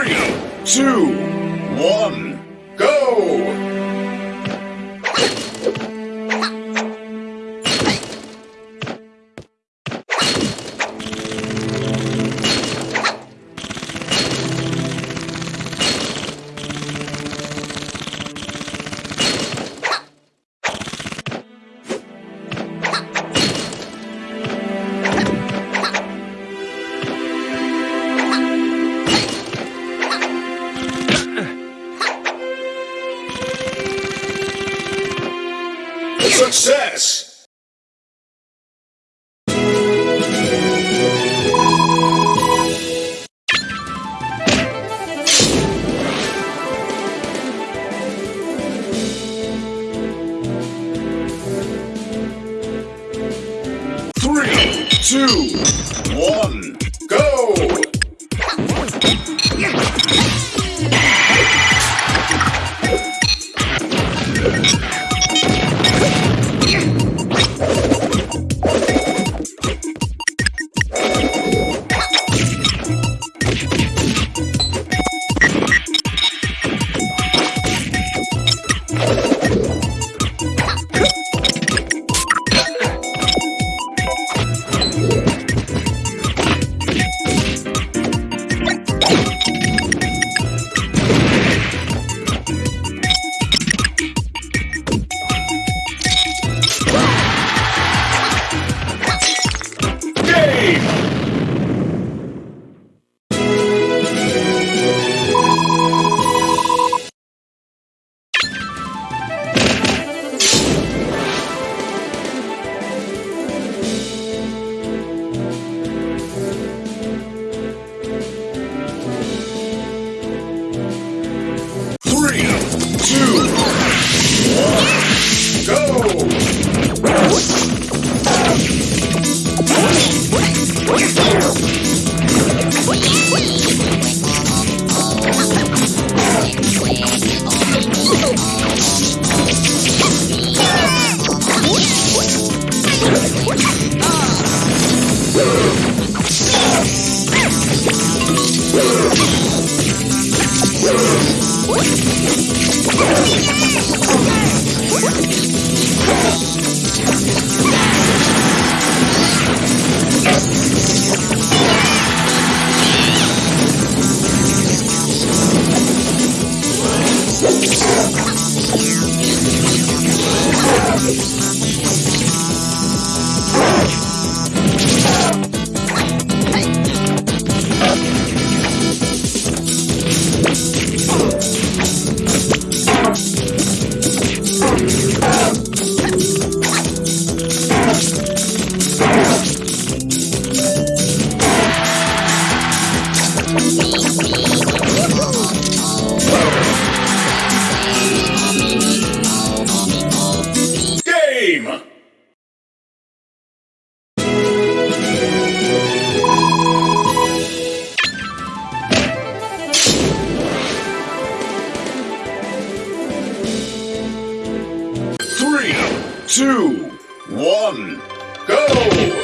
Three, two, one, go! Success! Two, two, one, go!